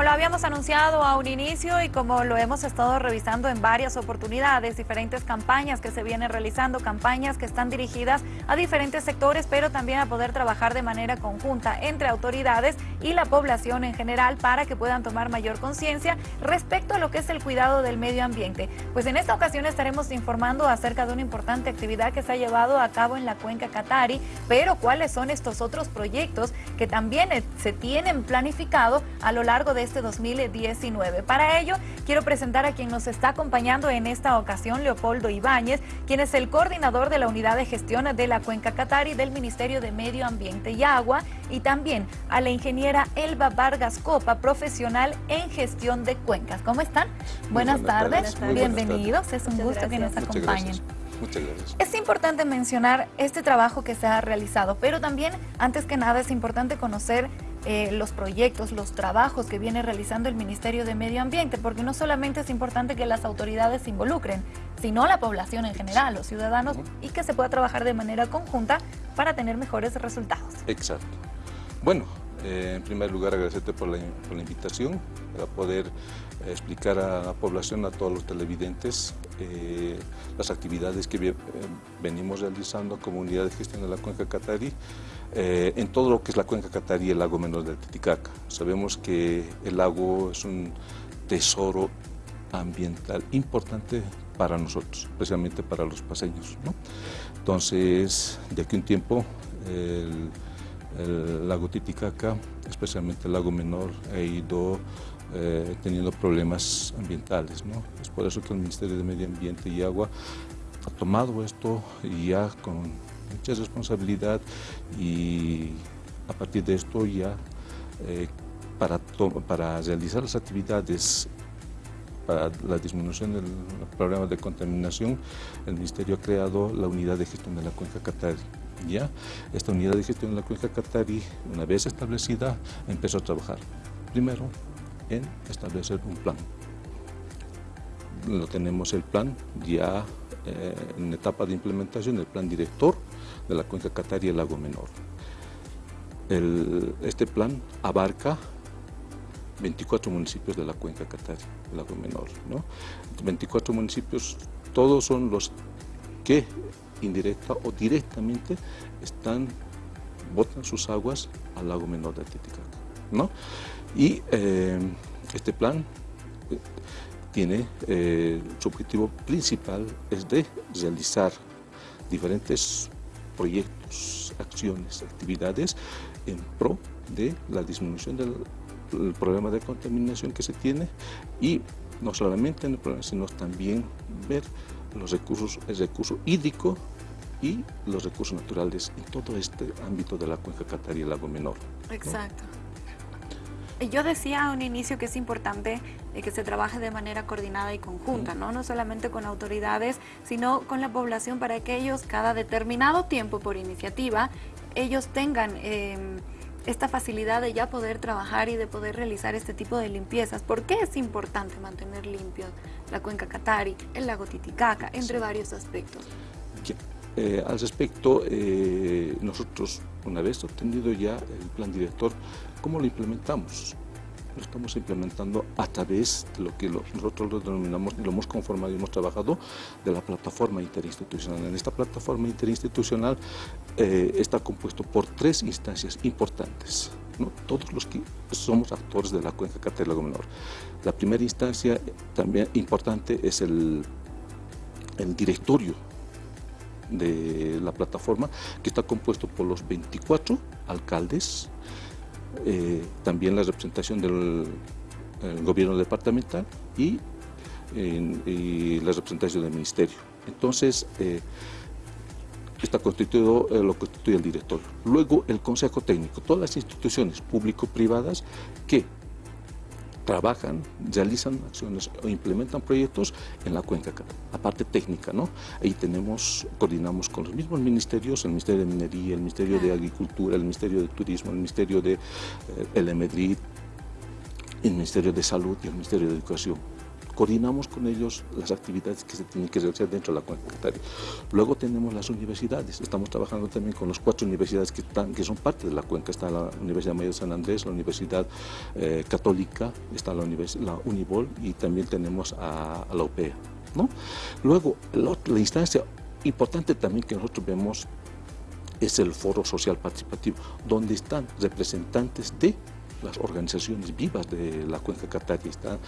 Como lo habíamos anunciado a un inicio y como lo hemos estado revisando en varias oportunidades, diferentes campañas que se vienen realizando, campañas que están dirigidas a diferentes sectores, pero también a poder trabajar de manera conjunta entre autoridades y la población en general para que puedan tomar mayor conciencia respecto a lo que es el cuidado del medio ambiente. Pues en esta ocasión estaremos informando acerca de una importante actividad que se ha llevado a cabo en la cuenca Catari, pero cuáles son estos otros proyectos que también eh, se tienen planificado a lo largo de este 2019. Para ello, quiero presentar a quien nos está acompañando en esta ocasión, Leopoldo Ibáñez, quien es el coordinador de la Unidad de Gestión de la Cuenca Catari del Ministerio de Medio Ambiente y Agua, y también a la ingeniera Elba Vargas Copa, profesional en gestión de cuencas. ¿Cómo están? Buenas, tardes, bienvenidos, es un gusto que nos acompañen. Muchas gracias. Es importante mencionar este trabajo que se ha realizado, pero también, antes que nada, es importante conocer eh, los proyectos, los trabajos que viene realizando el Ministerio de Medio Ambiente, porque no solamente es importante que las autoridades se involucren, sino la población en general, los ciudadanos, y que se pueda trabajar de manera conjunta para tener mejores resultados. Exacto. Bueno, eh, en primer lugar agradecerte por la, por la invitación para poder explicar a la población, a todos los televidentes, eh, las actividades que eh, venimos realizando como unidad de gestión de la cuenca Catarí, eh, en todo lo que es la cuenca Catarí y el lago menor del Titicaca. Sabemos que el lago es un tesoro ambiental importante para nosotros, especialmente para los paseños. Entonces, de aquí un tiempo, el, el lago Titicaca, especialmente el lago menor, ha ido eh, teniendo problemas ambientales. ¿no? Es por eso que el Ministerio de Medio Ambiente y Agua ha tomado esto ya con mucha responsabilidad y a partir de esto ya eh, para, para realizar las actividades para la disminución del problema de contaminación, el Ministerio ha creado la unidad de gestión de la cuenca Catari. ¿ya? Esta unidad de gestión de la cuenca Catari, una vez establecida, empezó a trabajar. Primero, en establecer un plan. Lo tenemos el plan ya eh, en etapa de implementación, el plan director de la cuenca Catari y el lago menor. este plan abarca 24 municipios de la cuenca Catari, el lago menor. ¿no? 24 municipios, todos son los que indirecta o directamente están, botan sus aguas al lago menor de Titicaca. ¿no? Y eh, este plan eh, tiene eh, su objetivo principal es de realizar diferentes proyectos, acciones, actividades en pro de la disminución del, problema de contaminación que se tiene y no solamente en el problema, sino también ver los recursos, el recurso hídrico y los recursos naturales en todo este ámbito de la cuenca Catar y el lago menor. Exacto. Yo decía a un inicio que es importante que se trabaje de manera coordinada y conjunta, ¿no? no solamente con autoridades, sino con la población para que ellos cada determinado tiempo por iniciativa, ellos tengan em, esta facilidad de ya poder trabajar y de poder realizar este tipo de limpiezas. ¿Por qué es importante mantener limpio la cuenca Catari, el lago Titicaca, entre varios aspectos? Eh, al respecto, eh, nosotros, una vez obtenido ya el plan director, ¿cómo lo implementamos? Lo estamos implementando a través de lo que nosotros lo denominamos y lo hemos conformado y hemos trabajado de la plataforma interinstitucional. En esta plataforma interinstitucional eh, está compuesto por tres instancias importantes. todos los que somos actores de la cuenca Lago menor. La primera instancia también importante es el directorio de la plataforma, que está compuesto por los 24 alcaldes, eh, también la representación del gobierno departamental y, la representación del ministerio. Entonces, eh, está constituido, eh, lo constituye el director. Luego, el consejo técnico, todas las instituciones público-privadas que trabajan, realizan acciones o implementan proyectos en la cuenca, la parte técnica, ¿no? Ahí tenemos, coordinamos con los mismos ministerios, el Ministerio de Minería, el Ministerio de Agricultura, el Ministerio de Turismo, el Ministerio de eh, el Medrid, el Ministerio de Salud y el Ministerio de Educación coordinamos con ellos las actividades que se tienen que realizar dentro de la cataria. Luego tenemos las universidades, estamos trabajando también con las cuatro universidades que, están, que son parte de la cuenca, está la Universidad Mayor de San Andrés, la Universidad eh, Católica, está la, la Unibol y también tenemos a, la UPEA. ¿no? Luego, la instancia importante también que nosotros vemos es el foro social participativo, donde están representantes de las organizaciones vivas de la cuenca cataria, están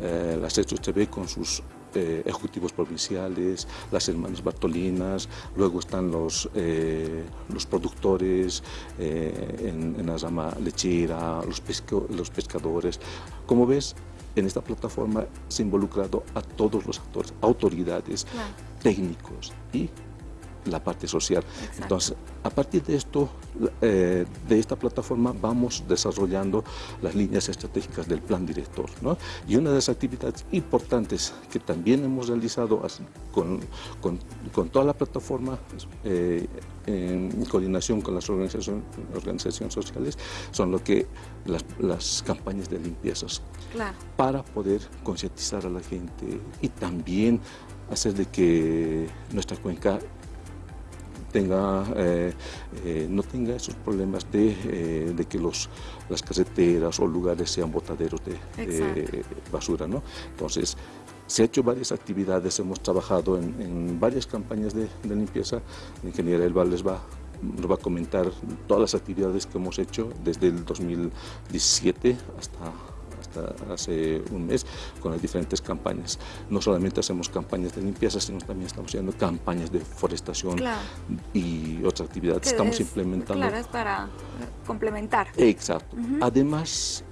eh, la TV con sus eh, ejecutivos provinciales, las hermanas Bartolinas, luego están los, eh, los productores en, la rama lechera, los, los pescadores. Como ves, en esta plataforma se ha involucrado a todos los actores, autoridades, técnicos y la parte social. Entonces, a partir de esto, eh, de esta plataforma, vamos desarrollando las líneas estratégicas del plan director. ¿no? Y una de las actividades importantes que también hemos realizado con, con, con toda la plataforma, eh, en coordinación con las organizaciones, organizaciones sociales, son lo que las, las campañas de limpiezas, para poder concientizar a la gente y también hacer de que nuestra cuenca tenga, eh, eh, no tenga esos problemas de, eh, de, que los, las carreteras o lugares sean botaderos de basura. ¿no? Entonces, se ha hecho varias actividades, hemos trabajado en, varias campañas de, limpieza. La ingeniera Elba les va, nos va a comentar todas las actividades que hemos hecho desde el 2017 hasta hace un mes con las diferentes campañas. No solamente hacemos campañas de limpieza, sino también estamos haciendo campañas de forestación y otras actividades que estamos implementando. Claro, es para complementar. Exacto. Además,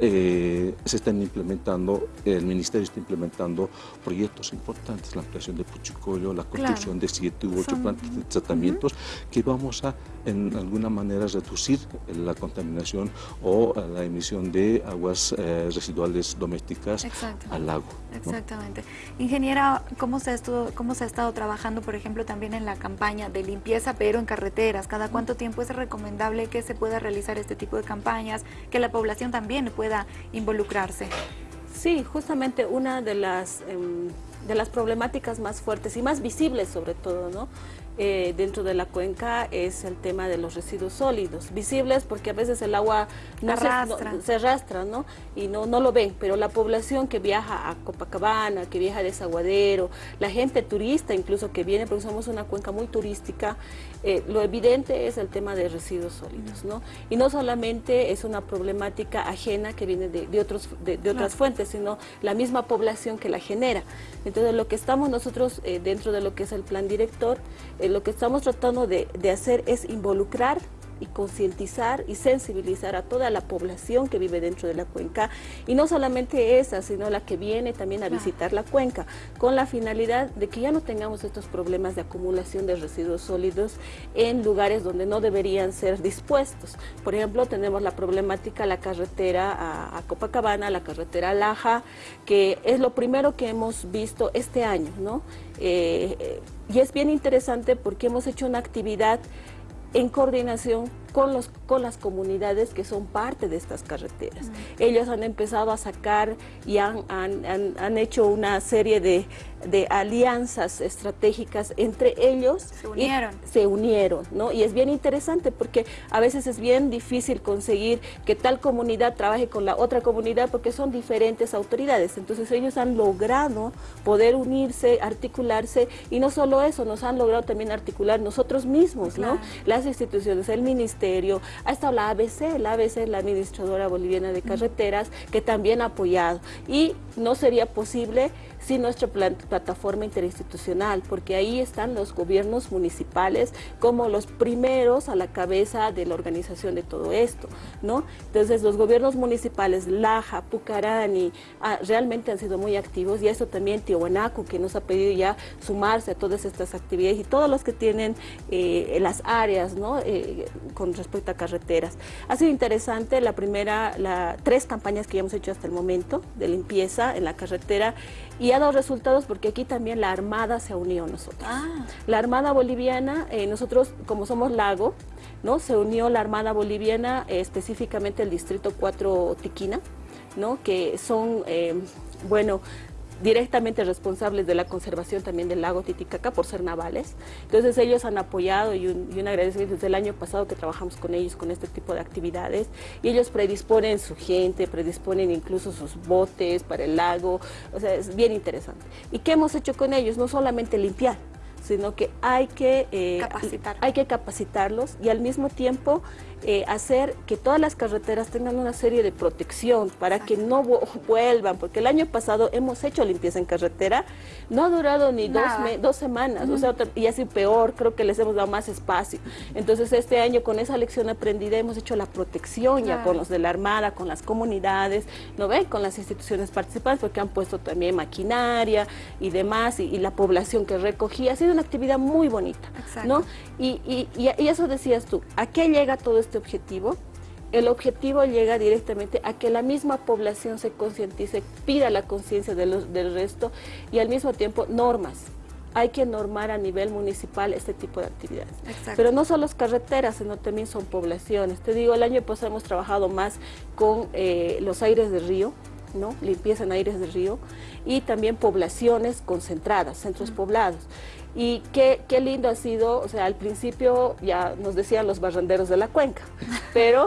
eh, se están implementando, el Ministerio está implementando proyectos importantes, la ampliación de Puchicollo, la construcción de siete u ocho plantas de tratamientos que vamos a, en alguna manera, reducir la contaminación o la emisión de aguas eh, residuales domésticas al lago. Exactamente. Ingeniera, ¿cómo se, estuvo, ¿cómo se ha estado trabajando, por ejemplo, también en la campaña de limpieza, pero en carreteras? ¿Cada cuánto tiempo es recomendable que se pueda realizar este tipo de campañas, que la población también pueda involucrarse. Sí, justamente una de las, em, de las problemáticas más fuertes y más visibles sobre todo, ¿no? Eh, dentro de la cuenca es el tema de los residuos sólidos, visibles porque a veces el agua no se, arrastra ¿no? y no, no lo ven, pero la población que viaja a Copacabana, que viaja a Desaguadero, la gente turista incluso que viene, porque somos una cuenca muy turística, eh, lo evidente es el tema de residuos sólidos, ¿no? Y no solamente es una problemática ajena que viene de, otros, de, otras fuentes, sino la misma población que la genera. Entonces lo que estamos nosotros eh, dentro de lo que es el plan director, eh, lo que estamos tratando de, hacer es involucrar y concientizar y sensibilizar a toda la población que vive dentro de la cuenca y no solamente esa, sino la que viene también a visitar la cuenca con la finalidad de que ya no tengamos estos problemas de acumulación de residuos sólidos en lugares donde no deberían ser dispuestos. Por ejemplo, tenemos la problemática la carretera a, Copacabana, la carretera Laja, que es lo primero que hemos visto este año, ¿no? Eh, y es bien interesante porque hemos hecho una actividad en coordinación con, los, con las comunidades que son parte de estas carreteras. Ellos han empezado a sacar y han, han, han, hecho una serie de, de, alianzas estratégicas entre ellos. Se unieron. se unieron, ¿no? Y es bien interesante porque a veces es bien difícil conseguir que tal comunidad trabaje con la otra comunidad porque son diferentes autoridades. Entonces ellos han logrado poder unirse, articularse y no solo eso, nos han logrado también articular nosotros mismos, ¿no? Las instituciones, el ministerio, ha estado la ABC, la ABC es la Administradora Boliviana de Carreteras, que también ha apoyado. Y no sería posible sin nuestra plataforma interinstitucional, porque ahí están los gobiernos municipales como los primeros a la cabeza de la organización de todo esto, ¿no? Entonces los gobiernos municipales, Laja, Pucarani, ah, realmente han sido muy activos y eso también Tiahuanaco, que nos ha pedido ya sumarse a todas estas actividades y todos los que tienen eh, las áreas, ¿no? Eh, con respecto a carreteras. Ha sido interesante la primera, la, tres campañas que ya hemos hecho hasta el momento de limpieza en la carretera y ha dado resultados porque aquí también la Armada se ha unido a nosotros. Ah. La Armada Boliviana, eh, nosotros como somos lago, ¿no? se unió la Armada Boliviana, eh, específicamente el Distrito 4 Tiquina, ¿no? que son, eh, bueno, directamente responsables de la conservación también del lago Titicaca por ser navales. Entonces ellos han apoyado y un, y un agradecimiento desde el año pasado que trabajamos con ellos con este tipo de actividades y ellos predisponen su gente, predisponen incluso sus botes para el lago, o sea, es bien interesante. ¿Y qué hemos hecho con ellos? No solamente limpiar, sino que hay que, eh, Capacitar. hay que capacitarlos y al mismo tiempo eh, hacer que todas las carreteras tengan una serie de protección para que no vuelvan, porque el año pasado hemos hecho limpieza en carretera, no ha durado ni dos, dos, semanas, o sea, y así peor, creo que les hemos dado más espacio. Entonces este año con esa lección aprendida hemos hecho la protección ya con los de la Armada, con las comunidades, ¿no ven? Con las instituciones participantes, porque han puesto también maquinaria y demás, y, la población que recogía, ha sido una actividad muy bonita, ¿no? Y, y, y eso decías tú, ¿a qué llega todo? Este objetivo, el objetivo llega directamente a que la misma población se concientice, pida la conciencia de del resto y al mismo tiempo normas. Hay que normar a nivel municipal este tipo de actividades. Pero no solo las carreteras, sino también son poblaciones. Te digo, el año pasado hemos trabajado más con eh, los aires de río, ¿no? limpieza en aires de río, y también poblaciones concentradas, centros poblados. Y qué, qué, lindo ha sido, o sea, al principio ya nos decían los barrenderos de la cuenca, pero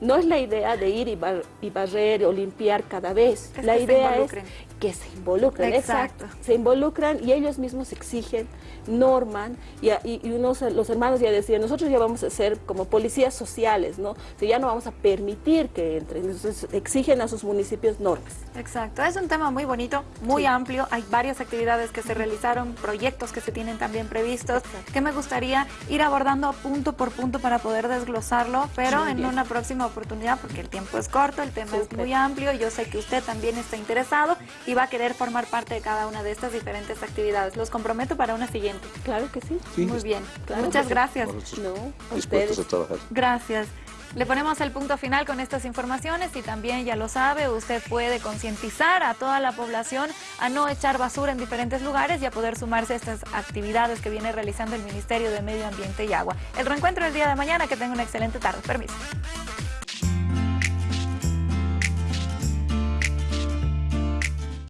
no es la idea de ir y, y barrer o limpiar cada vez. la idea es que se involucren, exacto. Se involucran y ellos mismos exigen, norman y, y, unos, los hermanos ya decían, nosotros ya vamos a ser como policías sociales, ¿no? O ya no vamos a permitir que entren, entonces exigen a sus municipios normas. Exacto, es un tema muy bonito, muy amplio, hay varias actividades que se realizaron, proyectos que se tienen también previstos, que me gustaría ir abordando punto por punto para poder desglosarlo, pero en una próxima oportunidad, porque el tiempo es corto, el tema es muy amplio, yo sé que usted también está interesado y va a querer formar parte de cada una de estas diferentes actividades. Los comprometo para una siguiente. Claro que sí. muy bien. Muchas gracias. No, ustedes. A trabajar. Gracias. Le ponemos el punto final con estas informaciones y también, ya lo sabe, usted puede concientizar a toda la población a no echar basura en diferentes lugares y a poder sumarse a estas actividades que viene realizando el Ministerio de Medio Ambiente y Agua. El reencuentro el día de mañana, que tenga una excelente tarde. Permiso.